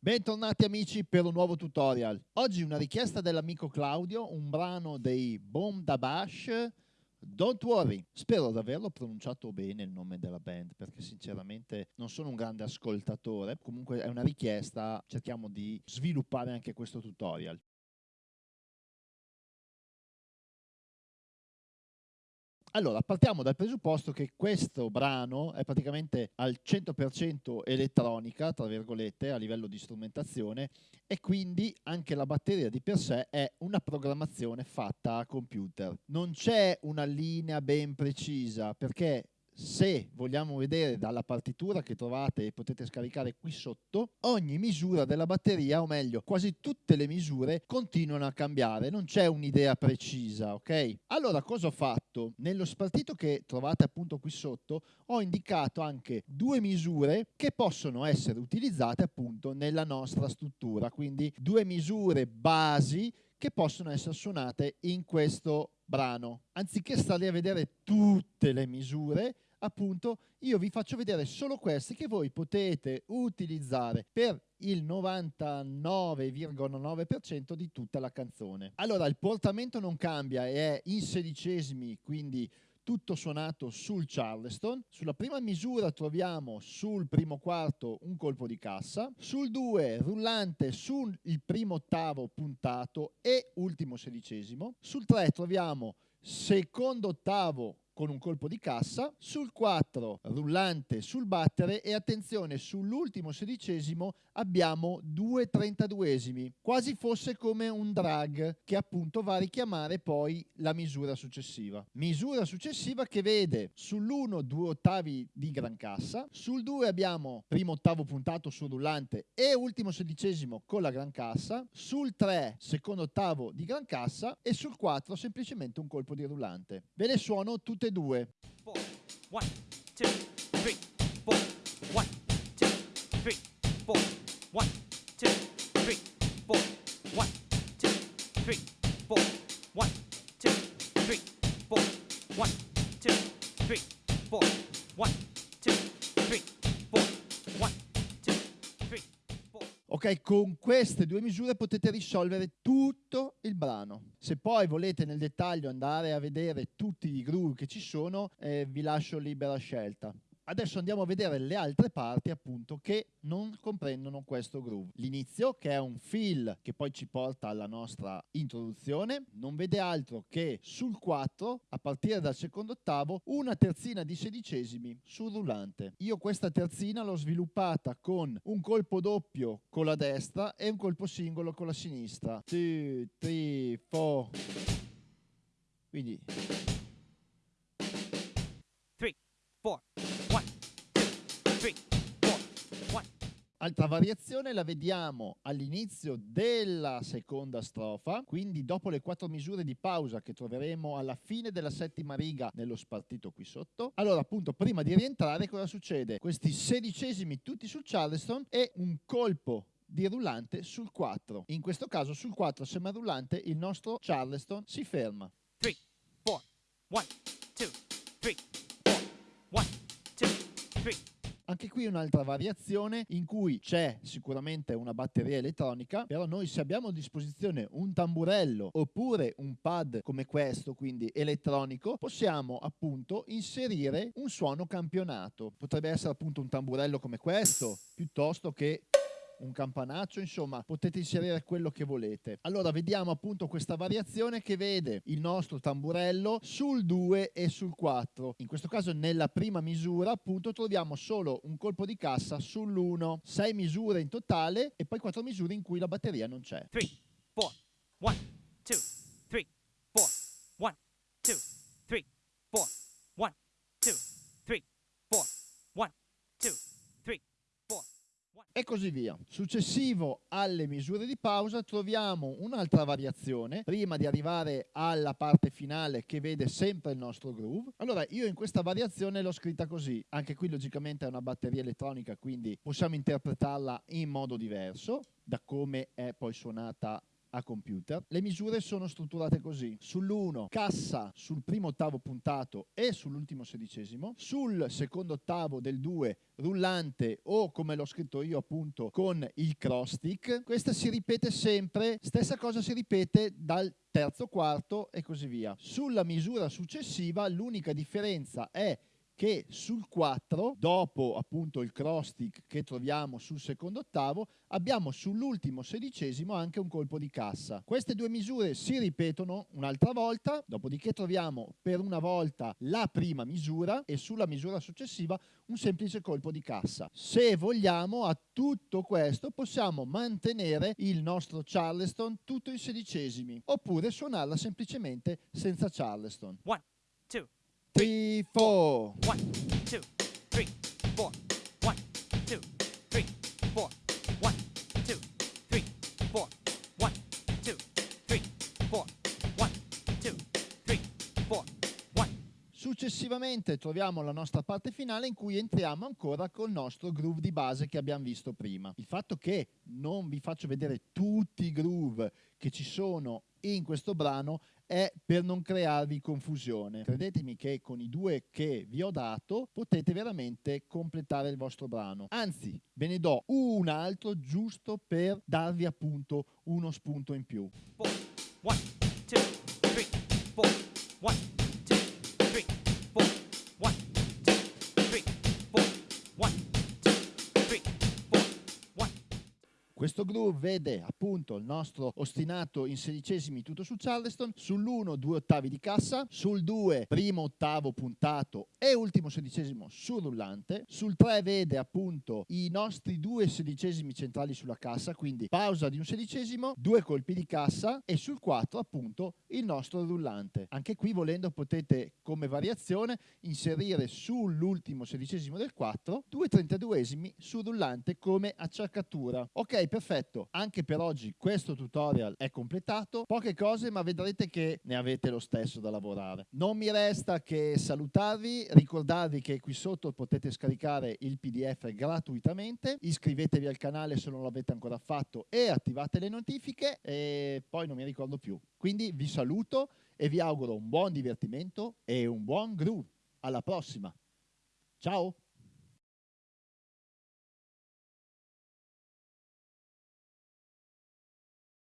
Bentornati amici per un nuovo tutorial. Oggi una richiesta dell'amico Claudio, un brano dei Boom da Bash, Don't Worry. Spero di averlo pronunciato bene il nome della band, perché sinceramente non sono un grande ascoltatore. Comunque è una richiesta, cerchiamo di sviluppare anche questo tutorial. Allora, partiamo dal presupposto che questo brano è praticamente al 100% elettronica, tra virgolette, a livello di strumentazione e quindi anche la batteria di per sé è una programmazione fatta a computer. Non c'è una linea ben precisa perché se vogliamo vedere dalla partitura che trovate e potete scaricare qui sotto, ogni misura della batteria, o meglio, quasi tutte le misure continuano a cambiare, non c'è un'idea precisa, ok? Allora cosa ho fatto? Nello spartito che trovate appunto qui sotto ho indicato anche due misure che possono essere utilizzate appunto nella nostra struttura, quindi due misure basi che possono essere suonate in questo brano. Anziché stare a vedere tutte le misure, appunto io vi faccio vedere solo questi che voi potete utilizzare per il 99,9% di tutta la canzone. Allora il portamento non cambia è in sedicesimi, quindi tutto suonato sul Charleston. Sulla prima misura troviamo sul primo quarto un colpo di cassa, sul 2 rullante sul primo ottavo puntato e ultimo sedicesimo, sul 3 troviamo secondo ottavo con un colpo di cassa, sul 4 rullante sul battere e attenzione sull'ultimo sedicesimo abbiamo due trentaduesimi, quasi fosse come un drag che appunto va a richiamare poi la misura successiva. Misura successiva che vede sull'1 due ottavi di gran cassa, sul 2 abbiamo primo ottavo puntato sul rullante e ultimo sedicesimo con la gran cassa, sul 3 secondo ottavo di gran cassa e sul 4 semplicemente un colpo di rullante. Ve le suono tutte e due. One, two, three, four, one, two, three, four, one, Ok, con queste due misure potete risolvere tutto il brano. Se poi volete nel dettaglio andare a vedere tutti i groove che ci sono, eh, vi lascio libera scelta. Adesso andiamo a vedere le altre parti appunto che non comprendono questo groove. L'inizio che è un fill che poi ci porta alla nostra introduzione, non vede altro che sul 4 a partire dal secondo ottavo una terzina di sedicesimi sul rullante. Io questa terzina l'ho sviluppata con un colpo doppio con la destra e un colpo singolo con la sinistra. 2, 3, 4. Quindi 3, 4. Altra variazione la vediamo all'inizio della seconda strofa, quindi dopo le quattro misure di pausa che troveremo alla fine della settima riga nello spartito qui sotto. Allora appunto prima di rientrare cosa succede? Questi sedicesimi tutti sul Charleston e un colpo di rullante sul 4. In questo caso sul 4 sembra rullante il nostro Charleston si ferma. 3, 4, 1, 2, 3, 4, 1, 2, 3. Anche qui un'altra variazione in cui c'è sicuramente una batteria elettronica, però noi se abbiamo a disposizione un tamburello oppure un pad come questo, quindi elettronico, possiamo appunto inserire un suono campionato. Potrebbe essere appunto un tamburello come questo, piuttosto che un campanaccio, insomma potete inserire quello che volete. Allora vediamo appunto questa variazione che vede il nostro tamburello sul 2 e sul 4. In questo caso nella prima misura appunto troviamo solo un colpo di cassa sull'1, 6 misure in totale e poi 4 misure in cui la batteria non c'è. 3, 4, 1, 2, e così via. Successivo alle misure di pausa troviamo un'altra variazione prima di arrivare alla parte finale che vede sempre il nostro groove. Allora io in questa variazione l'ho scritta così, anche qui logicamente è una batteria elettronica quindi possiamo interpretarla in modo diverso da come è poi suonata a computer. Le misure sono strutturate così. Sull'1 cassa sul primo ottavo puntato e sull'ultimo sedicesimo, sul secondo ottavo del 2 rullante o come l'ho scritto io appunto con il cross stick. Questa si ripete sempre, stessa cosa si ripete dal terzo quarto e così via. Sulla misura successiva l'unica differenza è che sul 4, dopo appunto il cross stick che troviamo sul secondo ottavo, abbiamo sull'ultimo sedicesimo anche un colpo di cassa. Queste due misure si ripetono un'altra volta, dopodiché troviamo per una volta la prima misura e sulla misura successiva un semplice colpo di cassa. Se vogliamo a tutto questo possiamo mantenere il nostro Charleston tutto in sedicesimi oppure suonarla semplicemente senza Charleston. One, two, three, four. One, two, three, four. One, two, three, four. One, two, three, four. One, two, three, four. One, two, three, four. One. Successivamente troviamo la nostra parte finale in cui entriamo ancora col nostro groove di base che abbiamo visto prima. Il fatto che non vi faccio vedere tutti i groove che ci sono in questo brano è per non crearvi confusione. Credetemi che con i due che vi ho dato potete veramente completare il vostro brano. Anzi, ve ne do un altro giusto per darvi appunto uno spunto in più. Four. Questo groove vede appunto il nostro ostinato in sedicesimi tutto su Charleston, sull'1 due ottavi di cassa, sul 2 primo ottavo puntato e ultimo sedicesimo sul rullante, sul 3 vede appunto i nostri due sedicesimi centrali sulla cassa, quindi pausa di un sedicesimo, due colpi di cassa e sul 4 appunto il nostro rullante. Anche qui volendo potete come variazione inserire sull'ultimo sedicesimo del 4 due trentaduesimi sul rullante come acciaccatura. Ok, perfetto. Anche per oggi questo tutorial è completato. Poche cose, ma vedrete che ne avete lo stesso da lavorare. Non mi resta che salutarvi, ricordarvi che qui sotto potete scaricare il PDF gratuitamente. Iscrivetevi al canale se non l'avete ancora fatto e attivate le notifiche e poi non mi ricordo più. Quindi vi saluto e vi auguro un buon divertimento e un buon groove. Alla prossima. Ciao!